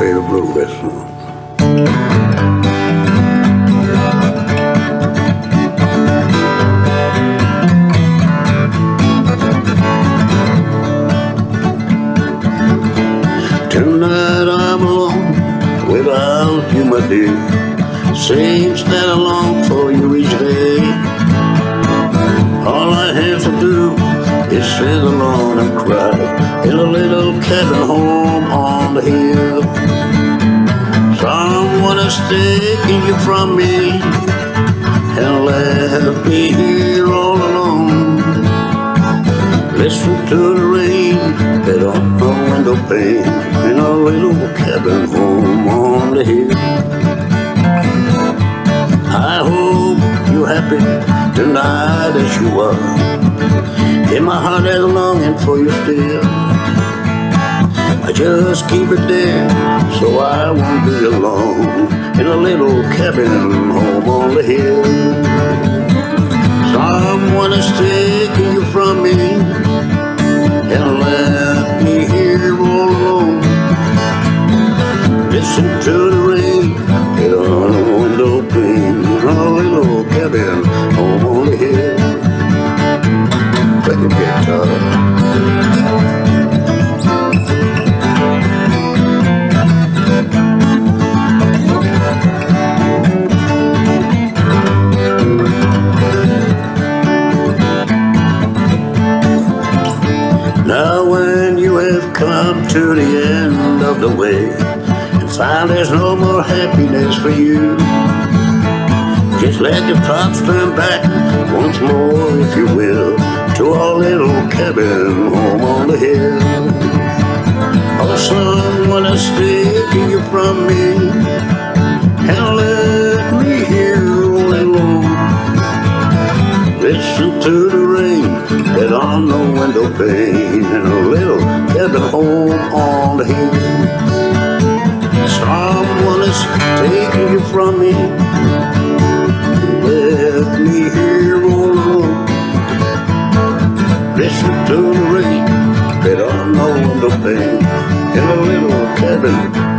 bluegrass song. Tonight I'm alone without you, my dear. Seems that I long for you each day. All I have to do is sit alone and cry in a little cabin home the hill. Someone is taking you from me and left me here all alone. Listen to the rain hit on the window pane in a little cabin home on the hill. I hope you're happy tonight as you are. In my heart is longing for you still. I just keep it there so I won't be alone in a little cabin home on the hill. Someone is taking you from me and left me here all alone. Listen to the rain hit on the window pane in a little cabin home on the hill. Play the guitar. Come to the end of the way and find there's no more happiness for you, just let your thoughts turn back once more, if you will, to our little cabin home on the hill. Oh, someone is taking you from me and left me here all alone. Listen to the rain hit on the window pane in a little cabin home on the hill. Someone is taking you from me, left me here all alone. Listen to the rain hit on the window pane in a little cabin